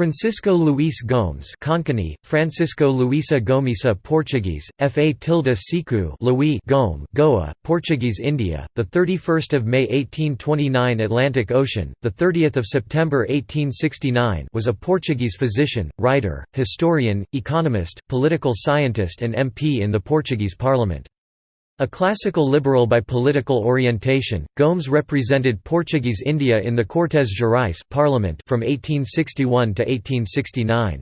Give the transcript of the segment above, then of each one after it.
Francisco Luís Gomes Konkani, Francisco Luisa Gomisa Portuguese, Fa tilde Siku Louis Gome Goa, Portuguese India, 31 May 1829 Atlantic Ocean, 30 September 1869 was a Portuguese physician, writer, historian, economist, political scientist and MP in the Portuguese Parliament. A classical liberal by political orientation, Gomes represented Portuguese India in the Cortes Gerais parliament from 1861 to 1869.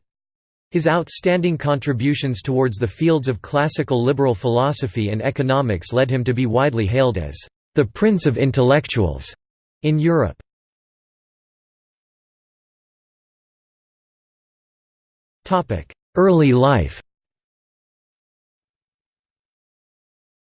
His outstanding contributions towards the fields of classical liberal philosophy and economics led him to be widely hailed as the Prince of Intellectuals in Europe. Early life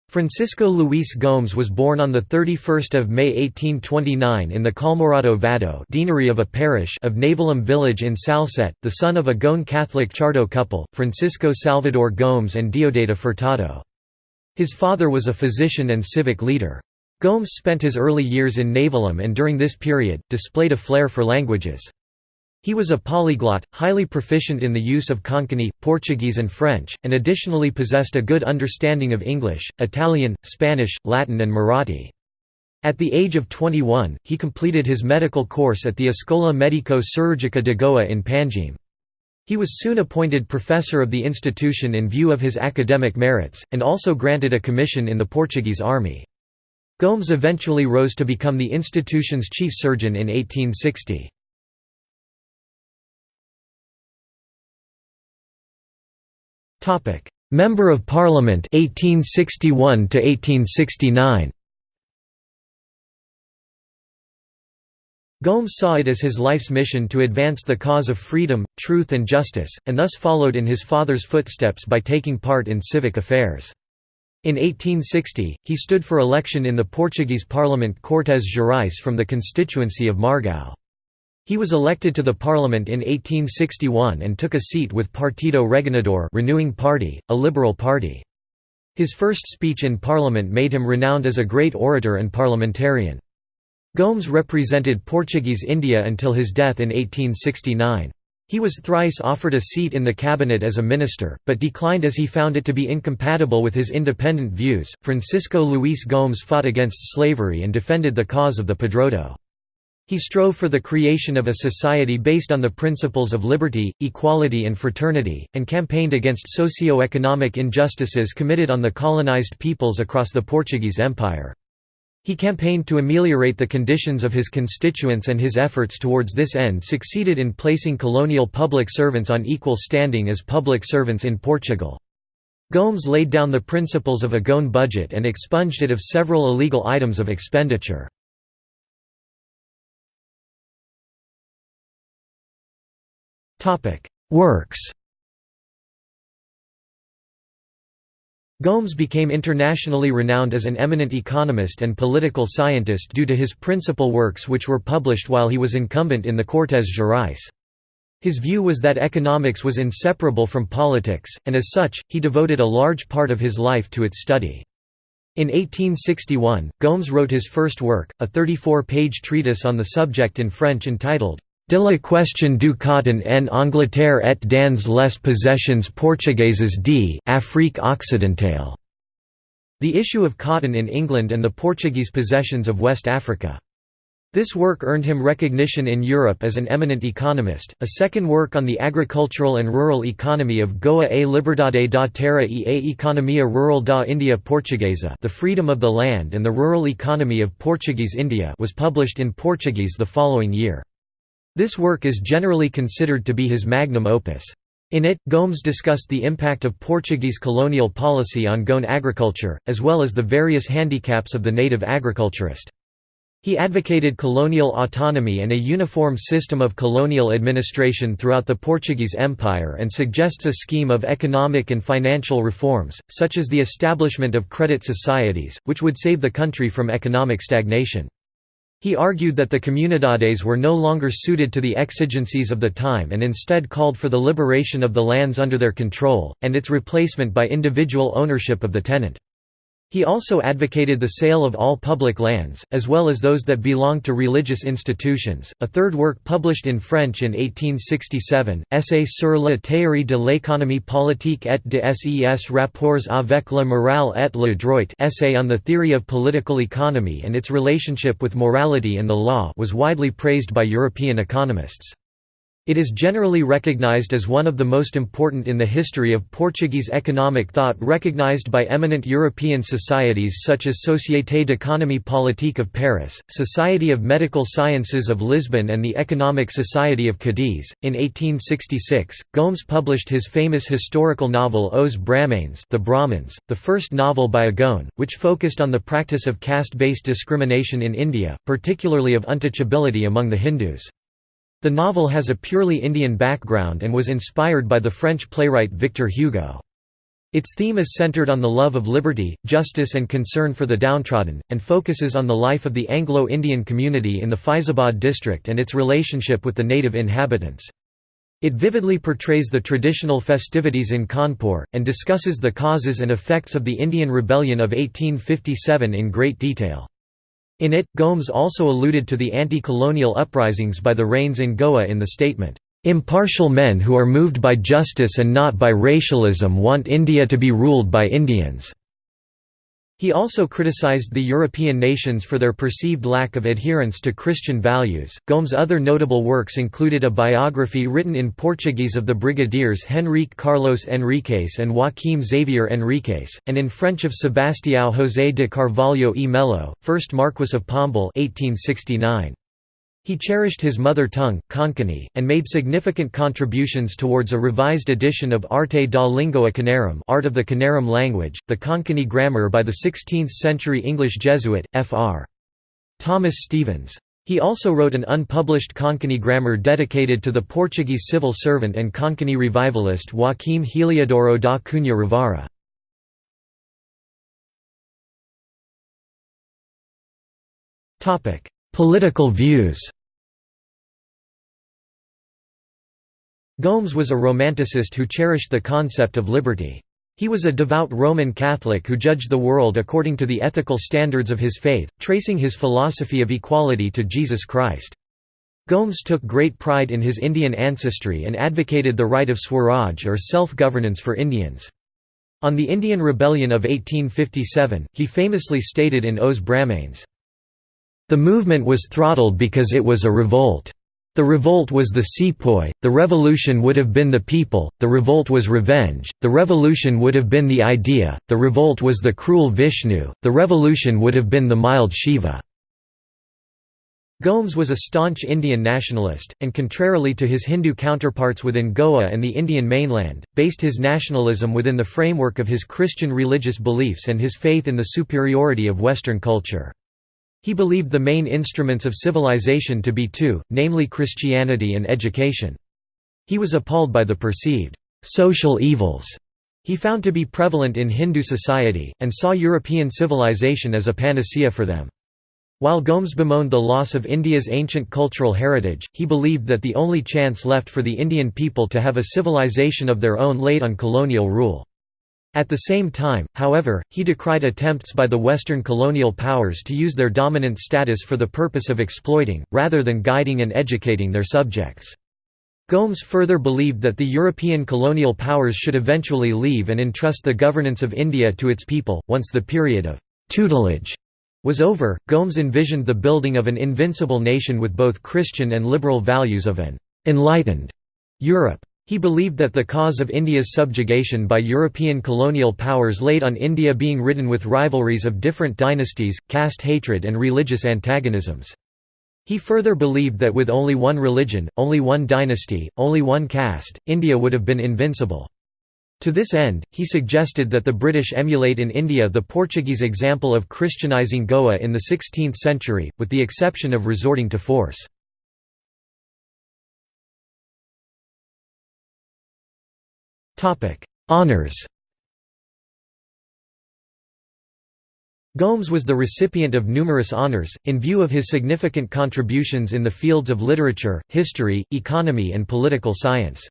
Francisco Luís Gomes was born on 31 May 1829 in the Calmorado Vado deanery of a parish of Navelim village in Salcete, the son of a Goan Catholic Chardo couple, Francisco Salvador Gomes and Diodata Furtado. His father was a physician and civic leader. Gomes spent his early years in Navelim and during this period, displayed a flair for languages. He was a polyglot, highly proficient in the use of Konkani, Portuguese and French, and additionally possessed a good understanding of English, Italian, Spanish, Latin and Marathi. At the age of 21, he completed his medical course at the Escola Medico Chirurgica de Goa in Panjim. He was soon appointed professor of the institution in view of his academic merits, and also granted a commission in the Portuguese army. Gomes eventually rose to become the institution's chief surgeon in 1860. Member of Parliament 1861 to 1869 Gomes saw it as his life's mission to advance the cause of freedom, truth and justice, and thus followed in his father's footsteps by taking part in civic affairs. In 1860, he stood for election in the Portuguese parliament Cortes Gerais from the constituency of Margao. He was elected to the parliament in 1861 and took a seat with Partido Regenerador Renewing Party, a liberal party. His first speech in parliament made him renowned as a great orator and parliamentarian. Gomes represented Portuguese India until his death in 1869. He was thrice offered a seat in the cabinet as a minister, but declined as he found it to be incompatible with his independent views. Francisco Luís Gomes fought against slavery and defended the cause of the Padroado. He strove for the creation of a society based on the principles of liberty, equality and fraternity, and campaigned against socio-economic injustices committed on the colonized peoples across the Portuguese Empire. He campaigned to ameliorate the conditions of his constituents and his efforts towards this end succeeded in placing colonial public servants on equal standing as public servants in Portugal. Gomes laid down the principles of a Goan budget and expunged it of several illegal items of expenditure. Works Gomes became internationally renowned as an eminent economist and political scientist due to his principal works which were published while he was incumbent in the Cortes Gerais. His view was that economics was inseparable from politics, and as such, he devoted a large part of his life to its study. In 1861, Gomes wrote his first work, a 34-page treatise on the subject in French entitled De la question du coton en Angleterre et dans les possessions portugaises d'Afrique occidentale. The issue of cotton in England and the Portuguese possessions of West Africa. This work earned him recognition in Europe as an eminent economist. A second work on the agricultural and rural economy of Goa a Liberdade da Terra e a Economia Rural da India Portuguesa, The Freedom of the Land and the Rural Economy of Portuguese India, was published in Portuguese the following year. This work is generally considered to be his magnum opus. In it, Gomes discussed the impact of Portuguese colonial policy on Goan agriculture, as well as the various handicaps of the native agriculturist. He advocated colonial autonomy and a uniform system of colonial administration throughout the Portuguese Empire and suggests a scheme of economic and financial reforms, such as the establishment of credit societies, which would save the country from economic stagnation. He argued that the comunidades were no longer suited to the exigencies of the time and instead called for the liberation of the lands under their control, and its replacement by individual ownership of the tenant. He also advocated the sale of all public lands, as well as those that belonged to religious institutions. A third work published in French in 1867, Essai sur la théorie de l'économie politique et de ses rapports avec la morale et le droit, Essay on the theory of political economy and its relationship with morality and the law, was widely praised by European economists. It is generally recognized as one of the most important in the history of Portuguese economic thought recognized by eminent European societies such as Société d'économie politique of Paris, Society of Medical Sciences of Lisbon and the Economic Society of Cadiz. In 1866, Gomes published his famous historical novel Os Brahmanes the, Brahmins, the first novel by a Goan, which focused on the practice of caste-based discrimination in India, particularly of untouchability among the Hindus. The novel has a purely Indian background and was inspired by the French playwright Victor Hugo. Its theme is centered on the love of liberty, justice and concern for the downtrodden, and focuses on the life of the Anglo-Indian community in the Faizabad district and its relationship with the native inhabitants. It vividly portrays the traditional festivities in Kanpur, and discusses the causes and effects of the Indian Rebellion of 1857 in great detail. In it, Gomes also alluded to the anti-colonial uprisings by the Ranes in Goa in the statement, "...impartial men who are moved by justice and not by racialism want India to be ruled by Indians." He also criticized the European nations for their perceived lack of adherence to Christian values. Gomes' other notable works included a biography written in Portuguese of the brigadiers Henrique Carlos Henriques and Joaquim Xavier Henriques, and in French of Sebastião José de Carvalho e Melo, 1st Marquess of Pombal 1869. He cherished his mother tongue, Konkani, and made significant contributions towards a revised edition of Arte da Língua Canarim Art of the Canarim language, the Konkani grammar by the 16th-century English Jesuit, Fr. Thomas Stevens. He also wrote an unpublished Konkani grammar dedicated to the Portuguese civil servant and Konkani revivalist Joaquim Heliodoro da Cunha Rivara. Political views Gomes was a Romanticist who cherished the concept of liberty. He was a devout Roman Catholic who judged the world according to the ethical standards of his faith, tracing his philosophy of equality to Jesus Christ. Gomes took great pride in his Indian ancestry and advocated the right of Swaraj or self-governance for Indians. On the Indian Rebellion of 1857, he famously stated in Os Brahmanes, "...the movement was throttled because it was a revolt. The revolt was the sepoy, the revolution would have been the people, the revolt was revenge, the revolution would have been the idea, the revolt was the cruel Vishnu, the revolution would have been the mild Shiva." Gomes was a staunch Indian nationalist, and contrarily to his Hindu counterparts within Goa and the Indian mainland, based his nationalism within the framework of his Christian religious beliefs and his faith in the superiority of Western culture. He believed the main instruments of civilization to be two, namely Christianity and education. He was appalled by the perceived «social evils» he found to be prevalent in Hindu society, and saw European civilization as a panacea for them. While Gomes bemoaned the loss of India's ancient cultural heritage, he believed that the only chance left for the Indian people to have a civilization of their own laid on colonial rule. At the same time, however, he decried attempts by the Western colonial powers to use their dominant status for the purpose of exploiting, rather than guiding and educating their subjects. Gomes further believed that the European colonial powers should eventually leave and entrust the governance of India to its people. Once the period of tutelage was over, Gomes envisioned the building of an invincible nation with both Christian and liberal values of an enlightened Europe. He believed that the cause of India's subjugation by European colonial powers laid on India being ridden with rivalries of different dynasties, caste hatred and religious antagonisms. He further believed that with only one religion, only one dynasty, only one caste, India would have been invincible. To this end, he suggested that the British emulate in India the Portuguese example of Christianizing Goa in the 16th century, with the exception of resorting to force. Honours Gomes was the recipient of numerous honours, in view of his significant contributions in the fields of literature, history, economy and political science.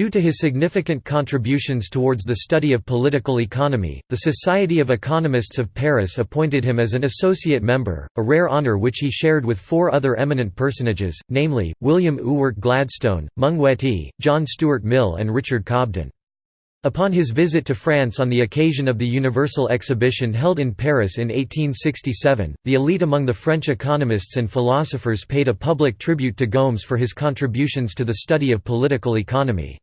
Due to his significant contributions towards the study of political economy, the Society of Economists of Paris appointed him as an associate member, a rare honour which he shared with four other eminent personages, namely, William Ewart Gladstone, Weti, John Stuart Mill and Richard Cobden. Upon his visit to France on the occasion of the Universal Exhibition held in Paris in 1867, the elite among the French economists and philosophers paid a public tribute to Gomes for his contributions to the study of political economy.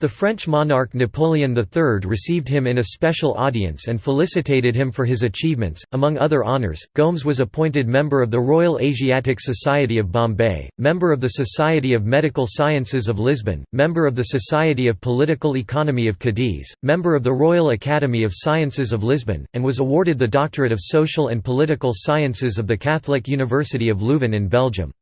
The French monarch Napoleon III received him in a special audience and felicitated him for his achievements. Among other honours, Gomes was appointed member of the Royal Asiatic Society of Bombay, member of the Society of Medical Sciences of Lisbon, member of the Society of Political Economy of Cadiz, member of the Royal Academy of Sciences of Lisbon, and was awarded the Doctorate of Social and Political Sciences of the Catholic University of Leuven in Belgium.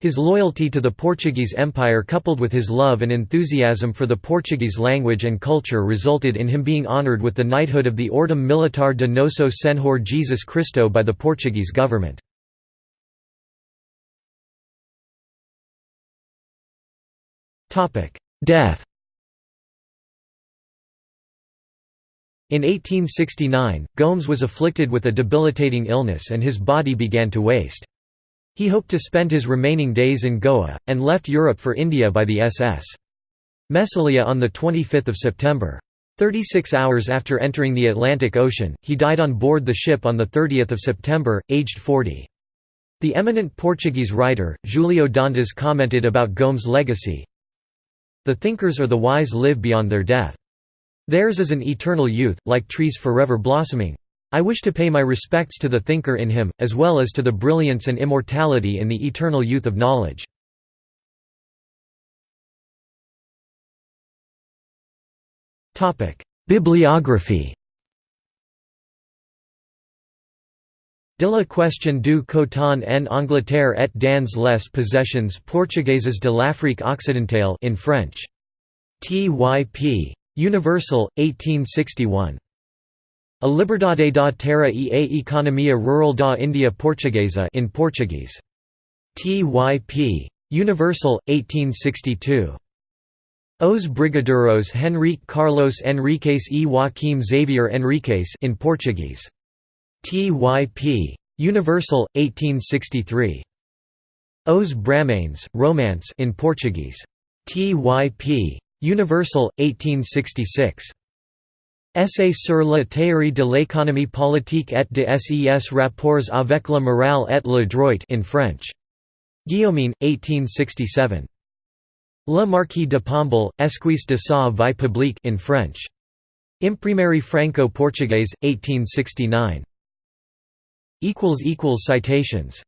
His loyalty to the Portuguese Empire coupled with his love and enthusiasm for the Portuguese language and culture resulted in him being honoured with the knighthood of the Ordem Militar de Nosso Senhor Jesus Cristo by the Portuguese government. Death In 1869, Gomes was afflicted with a debilitating illness and his body began to waste. He hoped to spend his remaining days in Goa, and left Europe for India by the SS. Messalia on 25 September. 36 hours after entering the Atlantic Ocean, he died on board the ship on 30 September, aged 40. The eminent Portuguese writer, Julio Dantas commented about Gomes' legacy, The thinkers or the wise live beyond their death. Theirs is an eternal youth, like trees forever blossoming. I wish to pay my respects to the thinker in him, as well as to the brilliance and immortality in the eternal youth of knowledge. Bibliography De la question du coton en Angleterre et dans les possessions portugaises de l'Afrique occidentale in French. T.Y.P. Universal, 1861. A Liberdade da Terra e a Economia Rural da India Portuguesa in Portuguese. T.Y.P. Universal, 1862. Os Brigadeiros Henrique Carlos Henriques e Joaquim Xavier Henriques in Portuguese. T.Y.P. Universal, 1863. Os Brahmanes, Romance in Portuguese. T.Y.P. Universal, 1866. Essai sur la théorie de l'économie politique et de ses rapports avec la morale et le droit in French. Guillaumin, 1867. Le Marquis de Pombal, Esquisse de sa vie publique in French. Imprimerie franco-portugaise, 1869. Citations